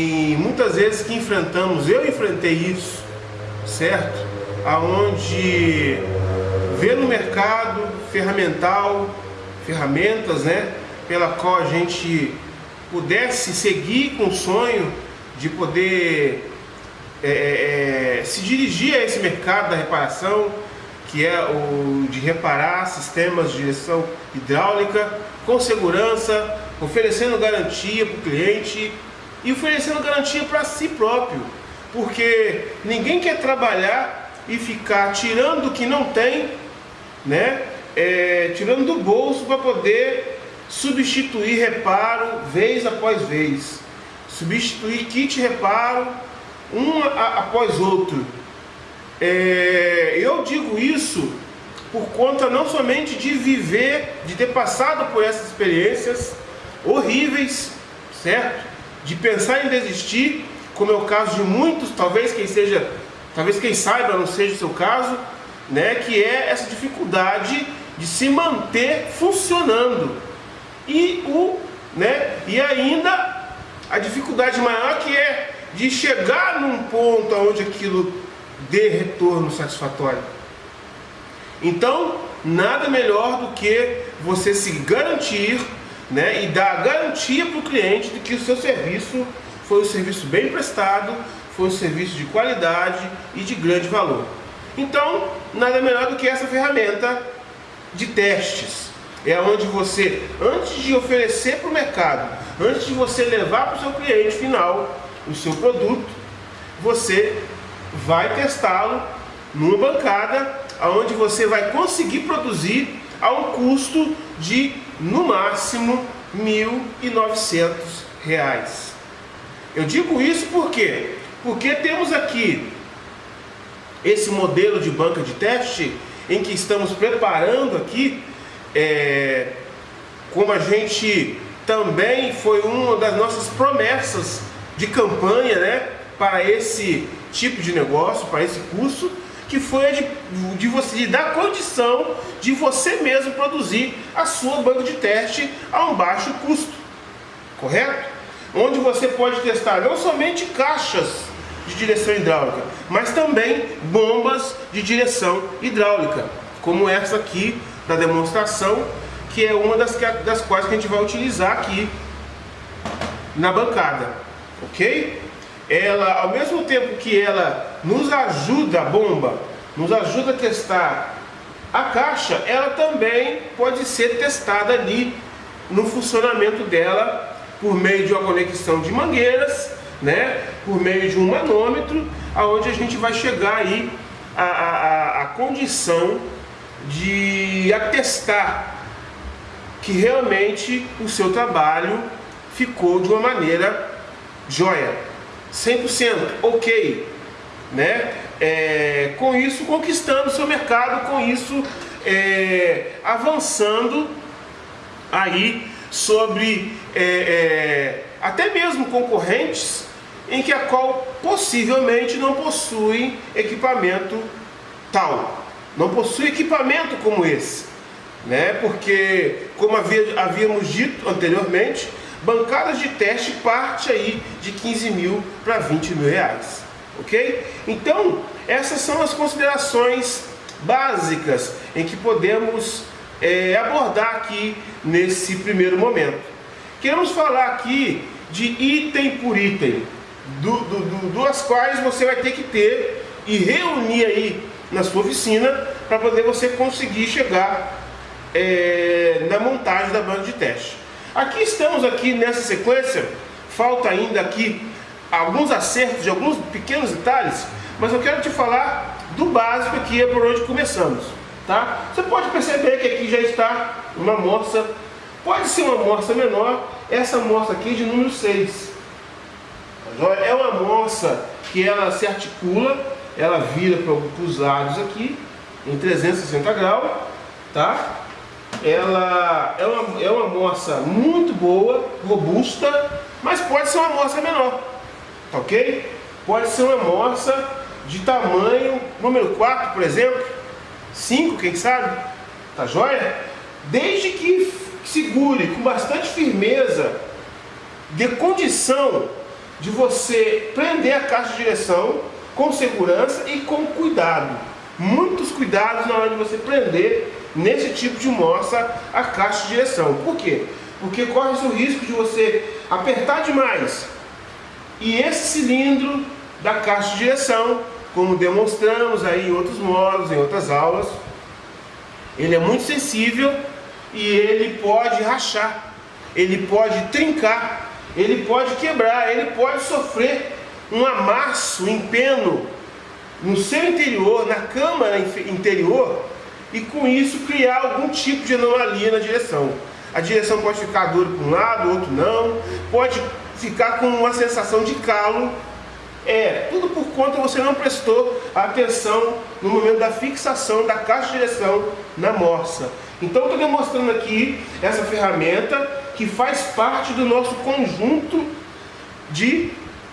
E muitas vezes que enfrentamos, eu enfrentei isso, certo? Aonde vê no mercado ferramental, ferramentas, né? Pela qual a gente pudesse seguir com o sonho de poder é, é, é se dirigir a esse mercado da reparação, que é o de reparar sistemas de direção hidráulica com segurança, oferecendo garantia para o cliente e oferecendo garantia para si próprio, porque ninguém quer trabalhar e ficar tirando o que não tem, né? É, tirando do bolso para poder substituir reparo vez após vez, substituir kit reparo um após outro. É, eu digo isso por conta não somente de viver, de ter passado por essas experiências horríveis, certo? De pensar em desistir, como é o caso de muitos, talvez quem seja, talvez quem saiba não seja o seu caso, né, que é essa dificuldade de se manter funcionando. E o, né, e ainda a dificuldade maior que é de chegar num ponto onde aquilo dê retorno satisfatório. Então, nada melhor do que você se garantir né, e dar garantia para o cliente de que o seu serviço foi um serviço bem prestado, foi um serviço de qualidade e de grande valor. Então, nada melhor do que essa ferramenta de testes. É onde você, antes de oferecer para o mercado, antes de você levar para o seu cliente final o seu produto, você vai testá-lo numa bancada, onde você vai conseguir produzir a um custo de, no máximo, R$ 1.900. Eu digo isso por quê? Porque temos aqui esse modelo de banca de teste em que estamos preparando aqui, é, como a gente também foi uma das nossas promessas de campanha né, para esse tipo de negócio, para esse curso, que foi a de, de você de dar condição de você mesmo produzir a sua banca de teste a um baixo custo, correto? Onde você pode testar não somente caixas de direção hidráulica, mas também bombas de direção hidráulica, como essa aqui da demonstração, que é uma das, das quais que a gente vai utilizar aqui na bancada, ok? Ela, ao mesmo tempo que ela nos ajuda, a bomba, nos ajuda a testar a caixa, ela também pode ser testada ali no funcionamento dela por meio de uma conexão de mangueiras, né, por meio de um manômetro, aonde a gente vai chegar aí a, a, a condição de atestar que realmente o seu trabalho ficou de uma maneira joia. 100% ok, né? É, com isso conquistando seu mercado, com isso é, avançando aí sobre é, é, até mesmo concorrentes em que a qual possivelmente não possuem equipamento tal, não possui equipamento como esse, né? Porque como havia, havíamos dito anteriormente, Bancadas de teste parte aí de 15 mil para 20 mil reais, ok? Então, essas são as considerações básicas em que podemos é, abordar aqui nesse primeiro momento. Queremos falar aqui de item por item, do, do, do, duas quais você vai ter que ter e reunir aí na sua oficina para poder você conseguir chegar é, na montagem da banda de teste. Aqui estamos aqui nessa sequência, falta ainda aqui alguns acertos de alguns pequenos detalhes, mas eu quero te falar do básico aqui, é por onde começamos. Tá? Você pode perceber que aqui já está uma amostra, pode ser uma amostra menor, essa amostra aqui é de número 6. É uma amostra que ela se articula, ela vira para os lados aqui, em 360 graus, tá? Ela é uma, é uma moça muito boa, robusta, mas pode ser uma moça menor, tá ok? Pode ser uma moça de tamanho número 4, por exemplo, 5, quem sabe, tá joia? Desde que segure com bastante firmeza, dê condição de você prender a caixa de direção com segurança e com cuidado. Muitos cuidados na hora de você prender nesse tipo de moça a caixa de direção. Por quê? Porque corre o risco de você apertar demais e esse cilindro da caixa de direção, como demonstramos aí em outros modos, em outras aulas, ele é muito sensível e ele pode rachar, ele pode trincar, ele pode quebrar, ele pode sofrer um amasso, um empeno no seu interior, na câmara interior, e com isso criar algum tipo de anomalia na direção. A direção pode ficar dura para um lado, outro não, pode ficar com uma sensação de calo. É, tudo por conta você não prestou atenção no momento da fixação da caixa de direção na morsa. Então estou demonstrando aqui essa ferramenta que faz parte do nosso conjunto de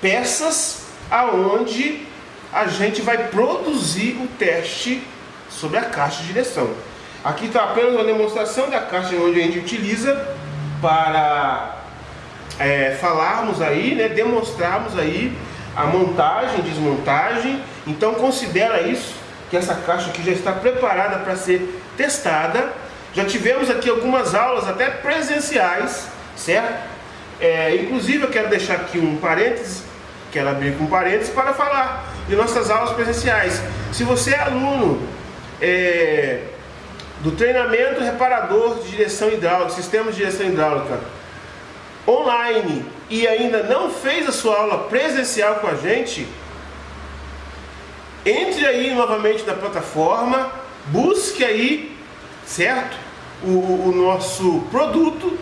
peças aonde a gente vai produzir o teste sobre a caixa de direção. Aqui está apenas uma demonstração da caixa onde a gente utiliza para é, falarmos aí, né, demonstrarmos aí a montagem, desmontagem. Então considera isso, que essa caixa aqui já está preparada para ser testada. Já tivemos aqui algumas aulas até presenciais, certo? É, inclusive eu quero deixar aqui um parênteses, quero abrir com um parênteses para falar de nossas aulas presenciais. Se você é aluno é, do treinamento reparador de direção hidráulica, sistema de direção hidráulica online e ainda não fez a sua aula presencial com a gente, entre aí novamente na plataforma, busque aí, certo? O, o nosso produto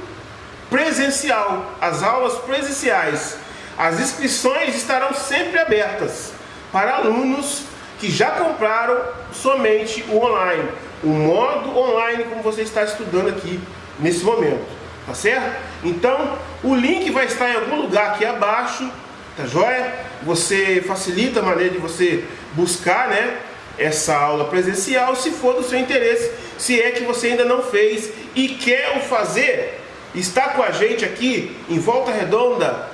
presencial, as aulas presenciais. As inscrições estarão sempre abertas para alunos que já compraram somente o online o modo online como você está estudando aqui nesse momento, tá certo? Então, o link vai estar em algum lugar aqui abaixo, tá joia? Você facilita a maneira de você buscar, né, essa aula presencial, se for do seu interesse, se é que você ainda não fez e quer o fazer, está com a gente aqui em Volta Redonda,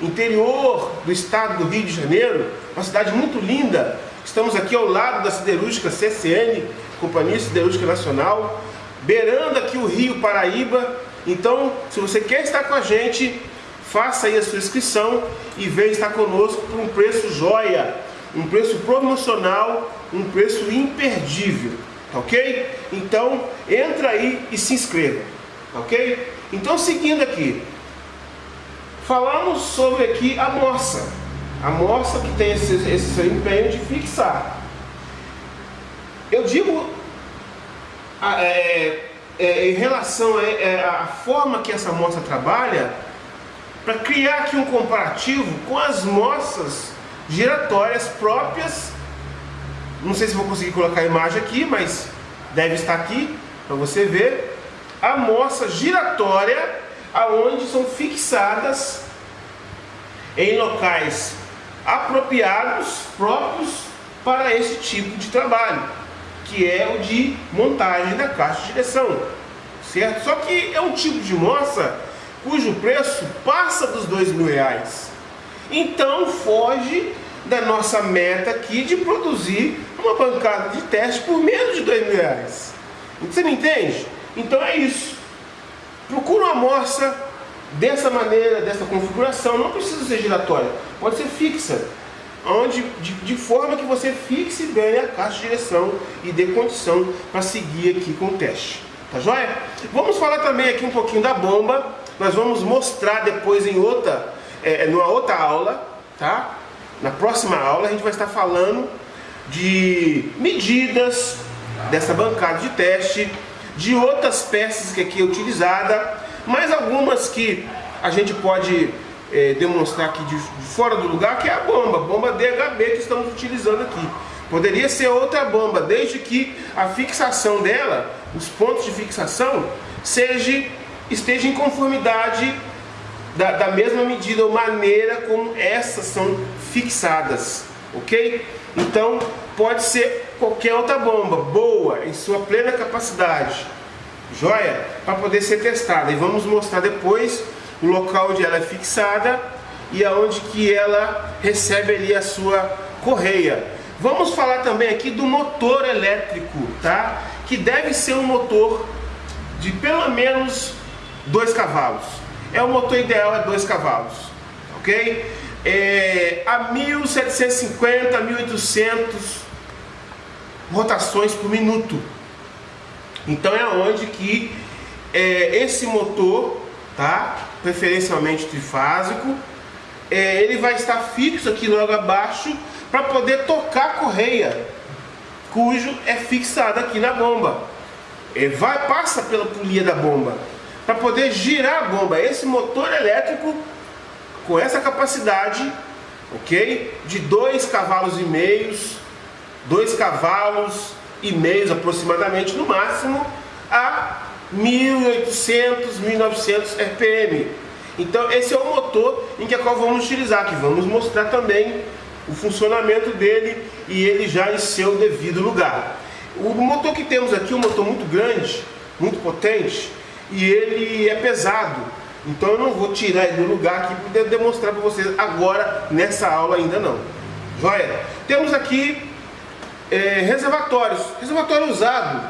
interior do estado do Rio de Janeiro, uma cidade muito linda. Estamos aqui ao lado da siderúrgica CCN, Companhia Siderúrgica Nacional, beirando aqui o Rio Paraíba. Então, se você quer estar com a gente, faça aí a sua inscrição e venha estar conosco por um preço joia, um preço promocional, um preço imperdível, tá ok? Então, entra aí e se inscreva, tá ok? Então, seguindo aqui, falamos sobre aqui a moça, a moça que tem esse, esse empenho de fixar. Eu digo é, é, em relação à é, forma que essa moça trabalha, para criar aqui um comparativo com as moças giratórias próprias. Não sei se vou conseguir colocar a imagem aqui, mas deve estar aqui para você ver. A moça giratória, aonde são fixadas em locais apropriados, próprios para esse tipo de trabalho que é o de montagem da caixa de direção, certo? Só que é um tipo de moça cujo preço passa dos dois mil reais. Então foge da nossa meta aqui de produzir uma bancada de teste por menos de dois mil reais. Você me entende? Então é isso. Procura uma moça dessa maneira, dessa configuração. Não precisa ser giratória, pode ser fixa onde, de, de, forma que você fixe bem a caixa de direção e dê condição para seguir aqui com o teste. Tá joia? Vamos falar também aqui um pouquinho da bomba. Nós vamos mostrar depois em outra, é, numa outra aula, tá? Na próxima aula a gente vai estar falando de medidas dessa bancada de teste, de outras peças que aqui é utilizada, mais algumas que a gente pode é, demonstrar aqui de, fora do lugar, que é a bomba, bomba DHB que estamos utilizando aqui. Poderia ser outra bomba, desde que a fixação dela, os pontos de fixação, seja, esteja em conformidade da, da mesma medida ou maneira como essas são fixadas, ok? Então, pode ser qualquer outra bomba, boa, em sua plena capacidade, joia? Para poder ser testada. E vamos mostrar depois o local onde ela é fixada e aonde que ela recebe ali a sua correia. Vamos falar também aqui do motor elétrico, tá? Que deve ser um motor de pelo menos dois cavalos. É o motor ideal é dois cavalos, ok? É, a 1750, 1800 rotações por minuto. Então é onde que é, esse motor, tá? Preferencialmente trifásico, é, ele vai estar fixo aqui logo abaixo para poder tocar a correia, cujo é fixada aqui na bomba. Ele vai passa pela polia da bomba para poder girar a bomba. Esse motor elétrico com essa capacidade, ok, de dois cavalos e meios, dois cavalos e meios aproximadamente no máximo a 1800, 1900 RPM. Então esse é o motor em que a qual vamos utilizar, que vamos mostrar também o funcionamento dele e ele já em seu devido lugar. O motor que temos aqui é um motor muito grande, muito potente e ele é pesado. Então eu não vou tirar ele do lugar aqui para demonstrar para vocês agora nessa aula ainda não. Joia? Temos aqui é, reservatórios, reservatório usado.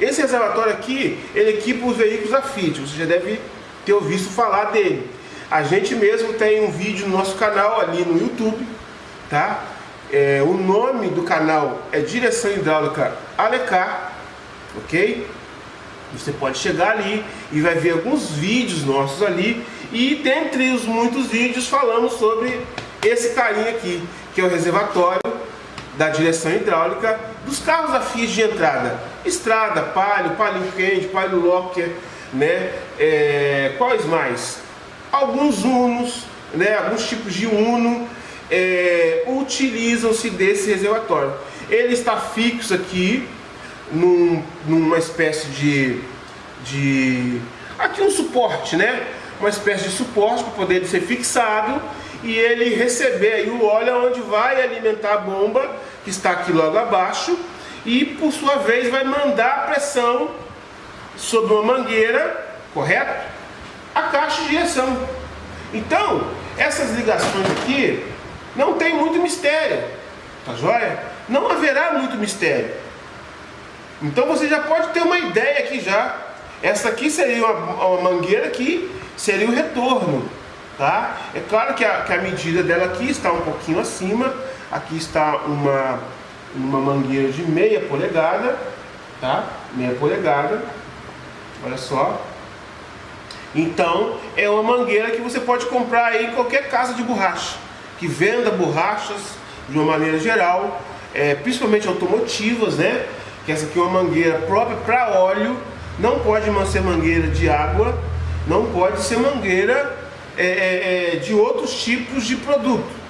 Esse reservatório aqui, ele equipa os veículos a Fiat, você já deve ter ouvido falar dele. A gente mesmo tem um vídeo no nosso canal ali no YouTube, tá? É, o nome do canal é Direção Hidráulica Alecar, ok? Você pode chegar ali e vai ver alguns vídeos nossos ali e dentre os muitos vídeos falamos sobre esse carinha aqui, que é o reservatório da direção hidráulica dos carros a de entrada. Estrada, Palio, Palio Quente, Palio Locker, né? É, quais mais? Alguns Unos, né? alguns tipos de Uno é, utilizam-se desse reservatório. Ele está fixo aqui num, numa espécie de, de aqui um suporte, né? Uma espécie de suporte para poder ser fixado e ele receber aí o óleo onde vai alimentar a bomba que está aqui logo abaixo e por sua vez vai mandar pressão sobre uma mangueira, correto? A caixa de direção. Então, essas ligações aqui não tem muito mistério, tá joia? Não haverá muito mistério. Então você já pode ter uma ideia aqui já. Essa aqui seria uma, uma mangueira que seria o retorno, tá? É claro que a, que a medida dela aqui está um pouquinho acima. Aqui está uma, uma mangueira de meia polegada, tá? Meia polegada. Olha só. Então, é uma mangueira que você pode comprar aí em qualquer casa de borracha, que venda borrachas de uma maneira geral, é, principalmente automotivas, né? Que essa aqui é uma mangueira própria para óleo, não pode ser mangueira de água, não pode ser mangueira é, é, é de outros tipos de produto.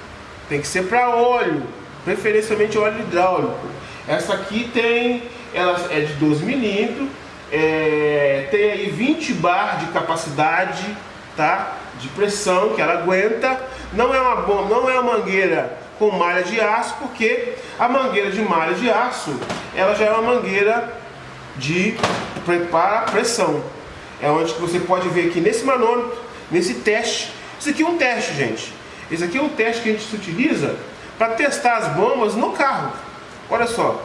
Tem que ser para óleo, preferencialmente óleo hidráulico. Essa aqui tem, ela é de 12 milímetros, é, tem aí 20 bar de capacidade, tá? De pressão que ela aguenta. Não é uma não é uma mangueira com malha de aço, porque a mangueira de malha de aço, ela já é uma mangueira de para pressão. É onde você pode ver aqui nesse manômetro, nesse teste. Isso aqui é um teste, gente. Esse aqui é um teste que a gente utiliza para testar as bombas no carro. Olha só,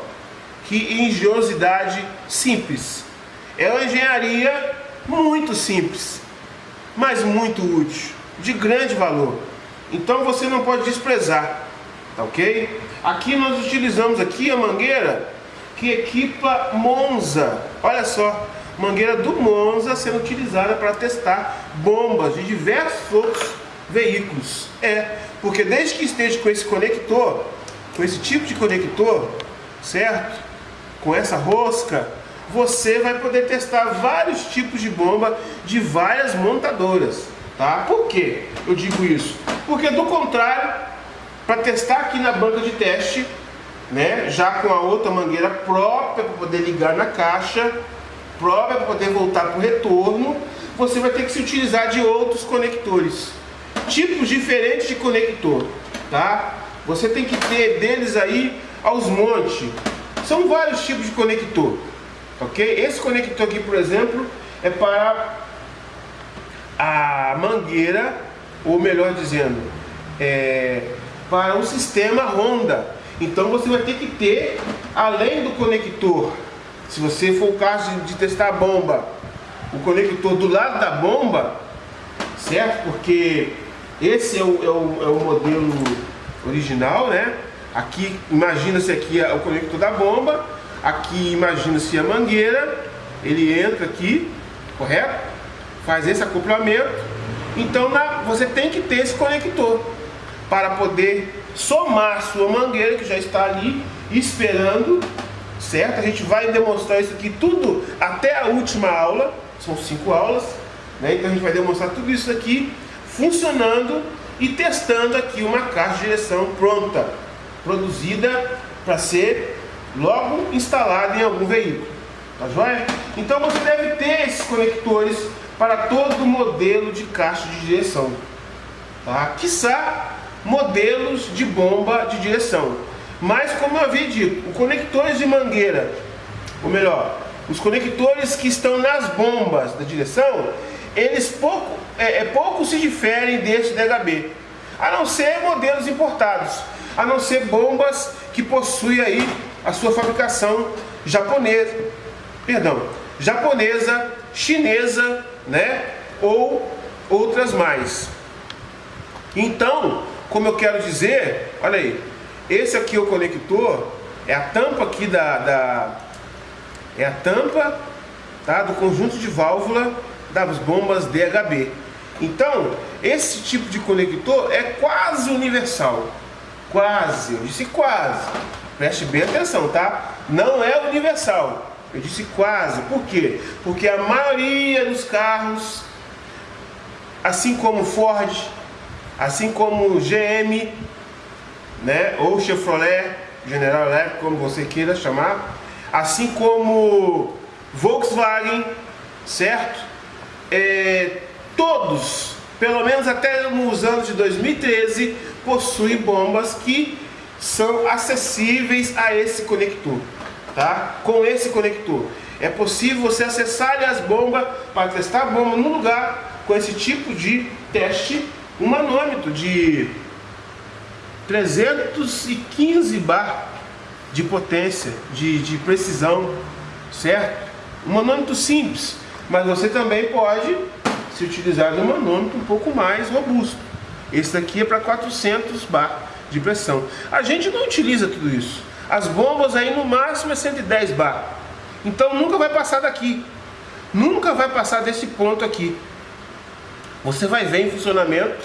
que engenhosidade simples. É uma engenharia muito simples, mas muito útil, de grande valor. Então você não pode desprezar, tá ok? Aqui nós utilizamos aqui a mangueira que equipa Monza. Olha só, mangueira do Monza sendo utilizada para testar bombas de diversos outros veículos. É, porque desde que esteja com esse conector, com esse tipo de conector, certo? Com essa rosca, você vai poder testar vários tipos de bomba de várias montadoras, tá? Por que eu digo isso? Porque do contrário, para testar aqui na banca de teste, né, já com a outra mangueira própria para poder ligar na caixa, própria para poder voltar para o retorno, você vai ter que se utilizar de outros conectores tipos diferentes de conector, tá? Você tem que ter deles aí aos montes. São vários tipos de conector, ok? Esse conector aqui, por exemplo, é para a mangueira, ou melhor dizendo, é, para o sistema Honda. Então você vai ter que ter, além do conector, se você for o caso de, testar a bomba, o conector do lado da bomba, certo? Porque esse é o, é o, é o modelo original, né? Aqui, imagina-se aqui o conector da bomba, aqui imagina-se a mangueira, ele entra aqui, correto? Faz esse acoplamento. Então na, você tem que ter esse conector para poder somar sua mangueira que já está ali esperando, certo? A gente vai demonstrar isso aqui tudo até a última aula, são cinco aulas, né? Então a gente vai demonstrar tudo isso aqui funcionando e testando aqui uma caixa de direção pronta, produzida para ser logo instalada em algum veículo. Tá joia? Então você deve ter esses conectores para todo modelo de caixa de direção. Tá? Quiçá modelos de bomba de direção. Mas como eu havia dito, os conectores de mangueira, ou melhor, os conectores que estão nas bombas da direção, eles pouco, é, é, pouco se diferem deste DHB, a não ser modelos importados, a não ser bombas que possuem aí a sua fabricação japonesa, perdão, japonesa, chinesa, né, ou outras mais. Então, como eu quero dizer, olha aí, esse aqui é o conector, é a tampa aqui da, da é a tampa tá, do conjunto de válvula das bombas DHB. Então, esse tipo de conector é quase universal. Quase, eu disse quase. Preste bem atenção, tá? Não é universal. Eu disse quase. Por quê? Porque a maioria dos carros, assim como Ford, assim como GM, né, ou Chevrolet, General Electric, como você queira chamar, assim como Volkswagen, certo? É, todos, pelo menos até nos anos de 2013, possuem bombas que são acessíveis a esse conector, tá? Com esse conector. É possível você acessar as bombas para testar a bomba no lugar com esse tipo de teste um manômetro de 315 bar de potência, de, de precisão, certo? Um manômetro simples, mas você também pode se utilizar de um manômetro um pouco mais robusto. Esse daqui é para 400 bar de pressão. A gente não utiliza tudo isso. As bombas aí no máximo é 110 bar. Então nunca vai passar daqui. Nunca vai passar desse ponto aqui. Você vai ver em funcionamento,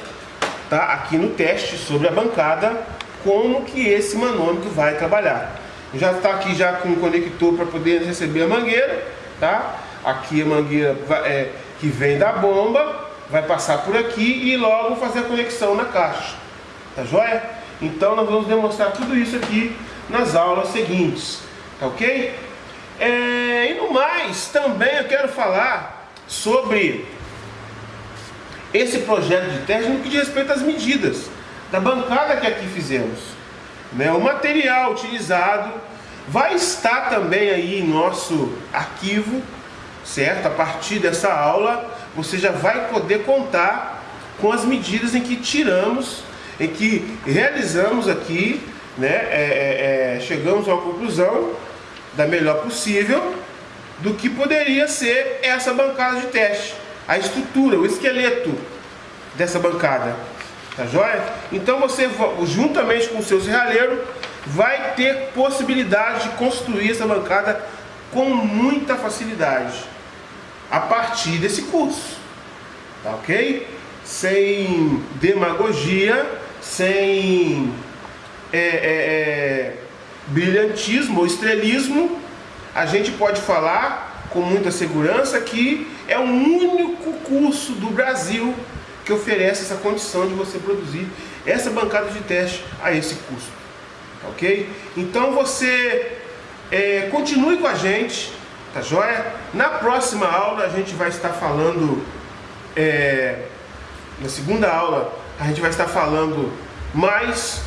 tá? Aqui no teste sobre a bancada, como que esse manômetro vai trabalhar. Já está aqui já com o conector para poder receber a mangueira, tá? Aqui a mangueira é, que vem da bomba, vai passar por aqui e logo fazer a conexão na caixa. Tá joia? Então nós vamos demonstrar tudo isso aqui nas aulas seguintes. Tá ok? É, e no mais, também eu quero falar sobre esse projeto de teste no que diz respeito às medidas da bancada que aqui fizemos. Né? O material utilizado vai estar também aí em nosso arquivo, certo? A partir dessa aula, você já vai poder contar com as medidas em que tiramos, em que realizamos aqui, né? É, é, é, chegamos a uma conclusão da melhor possível do que poderia ser essa bancada de teste a estrutura, o esqueleto dessa bancada. Tá joia? Então você, juntamente com o seu serralheiro, vai ter possibilidade de construir essa bancada com muita facilidade a partir desse curso. Tá ok? Sem demagogia, sem é, é, é, brilhantismo ou estrelismo, a gente pode falar com muita segurança que é o único curso do Brasil que oferece essa condição de você produzir essa bancada de teste a esse custo. Tá ok? Então você é, continue com a gente, tá joia? Na próxima aula a gente vai estar falando, é, na segunda aula, a gente vai estar falando mais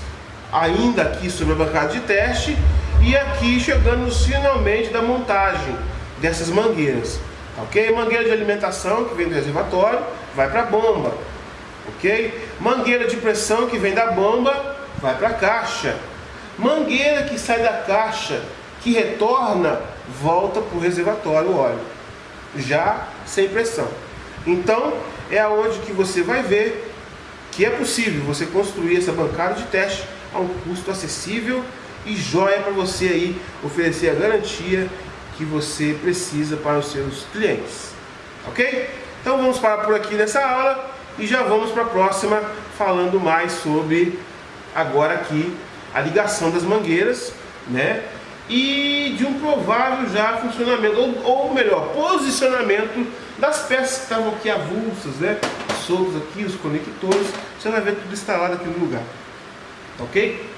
ainda aqui sobre a bancada de teste e aqui chegando finalmente da montagem dessas mangueiras. Tá ok? Mangueira de alimentação que vem do reservatório vai para a bomba. Ok? Mangueira de pressão que vem da bomba vai para a caixa. Mangueira que sai da caixa, que retorna, volta para o reservatório o óleo, já sem pressão. Então é aonde que você vai ver que é possível você construir essa bancada de teste a um custo acessível e joia para você aí oferecer a garantia que você precisa para os seus clientes. Ok? Então vamos parar por aqui nessa aula e já vamos para a próxima falando mais sobre agora aqui a ligação das mangueiras, né? E de um provável já funcionamento, ou, ou melhor, posicionamento das peças que estavam aqui avulsas, né? Soltos aqui, os conectores, você vai ver tudo instalado aqui no lugar. Ok?